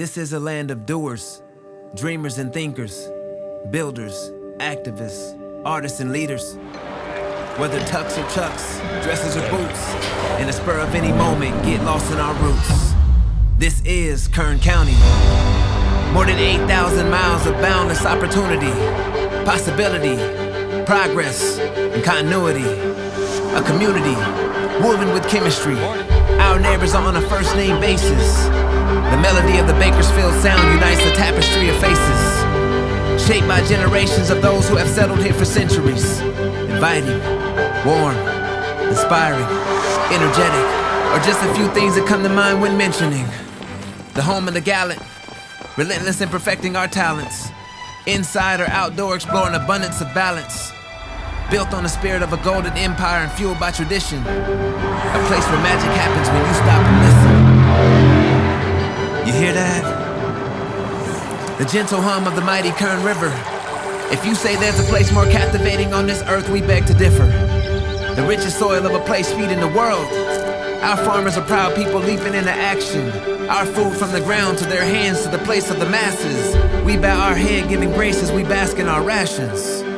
This is a land of doers, dreamers and thinkers, builders, activists, artists and leaders. Whether tucks or chucks, dresses or boots, in the spur of any moment, get lost in our roots. This is Kern County. More than 8,000 miles of boundless opportunity, possibility, progress, and continuity. A community woven with chemistry. Our neighbors are on a first name basis. The melody of the Bakersfield sound unites the tapestry of faces. Shaped by generations of those who have settled here for centuries. Inviting, warm, inspiring, energetic, are just a few things that come to mind when mentioning. The home of the gallant, relentless in perfecting our talents. Inside or outdoor, exploring abundance of balance. Built on the spirit of a golden empire and fueled by tradition. A place where magic happens when you stop and listen. You hear that? The gentle hum of the mighty Kern River. If you say there's a place more captivating on this earth, we beg to differ. The richest soil of a place feeding the world. Our farmers are proud people leaping into action. Our food from the ground to their hands to the place of the masses. We bow our head giving grace as we bask in our rations.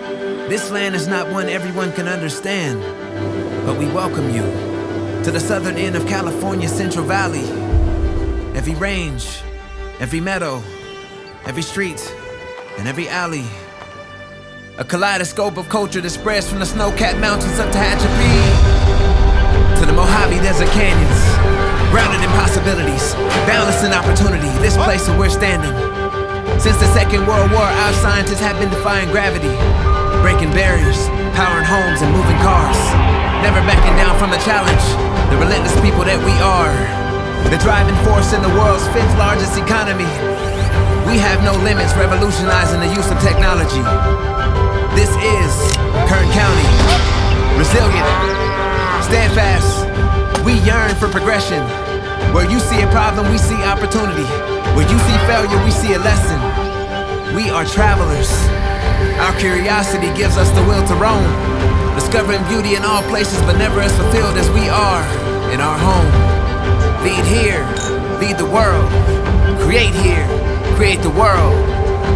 This land is not one everyone can understand, but we welcome you to the southern end of California's Central Valley. Every range, every meadow, every street, and every alley. A kaleidoscope of culture that spreads from the snow-capped mountains of Tehachapi to the Mojave Desert canyons. Grounded in possibilities, boundless in opportunity, this place where we're standing. Since the Second World War, our scientists have been defying gravity, breaking barriers, powering homes and moving cars. Never backing down from the challenge, the relentless people that we are. The driving force in the world's fifth largest economy. We have no limits revolutionizing the use of technology. This is Kern County. Resilient, steadfast. We yearn for progression. Where you see a problem, we see opportunity. Where you see failure, we see a lesson. We are travelers. Our curiosity gives us the will to roam. Discovering beauty in all places, but never as fulfilled as we are in our home. Lead here, lead the world. Create here, create the world.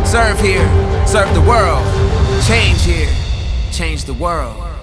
Serve here, serve the world. Change here, change the world.